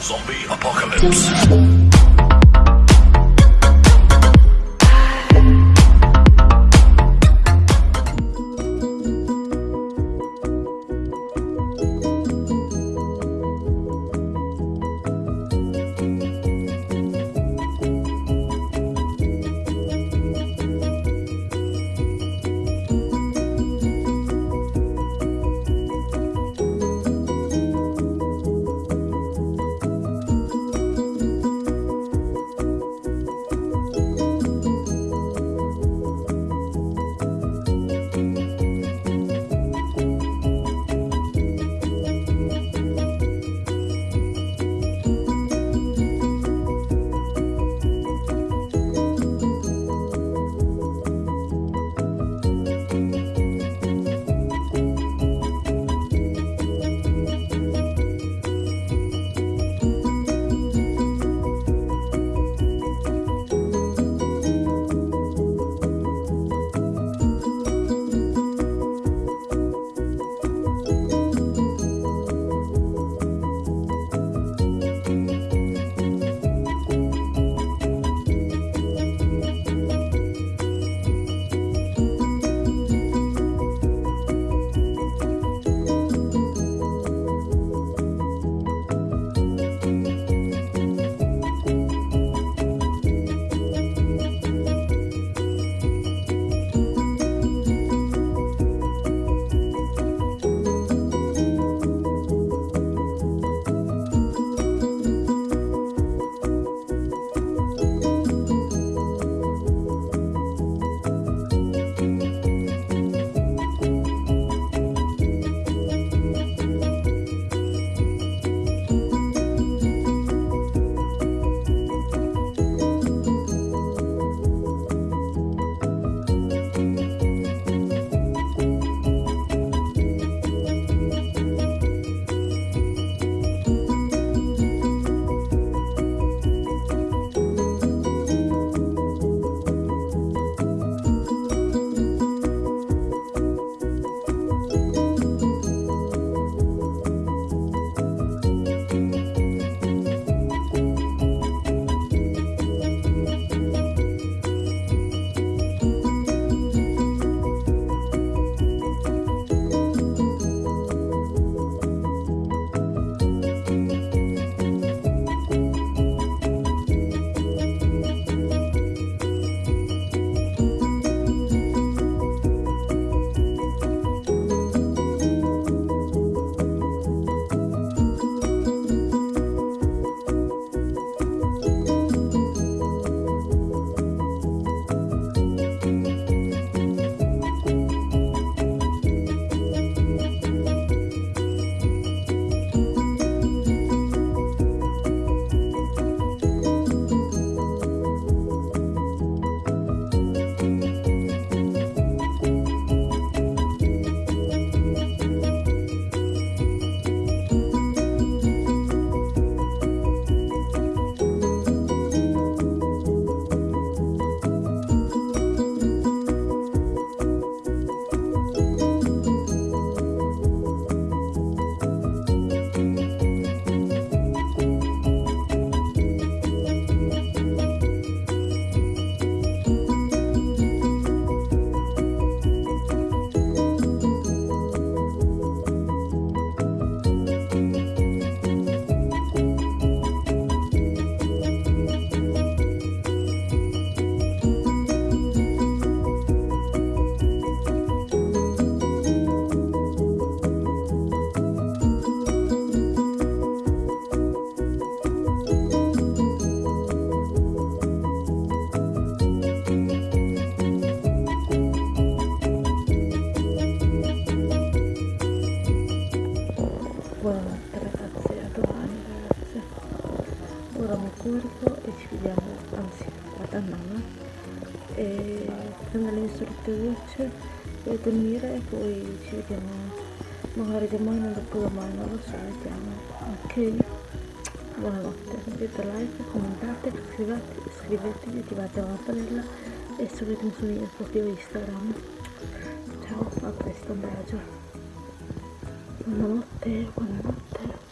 Zombie apocalypse. Curvo e ci vediamo, anzi vado a mamma e prendo le mie solite docce e dormire e poi ci vediamo magari domani o dopo domani, non lo so, vediamo. Ok? Buonanotte, mettete like, commentate, iscrivetevi, iscrivetevi, attivate la campanella e seguitemi sul mio profilo Instagram. Ciao, a presto, un bacio. Buonanotte, buonanotte.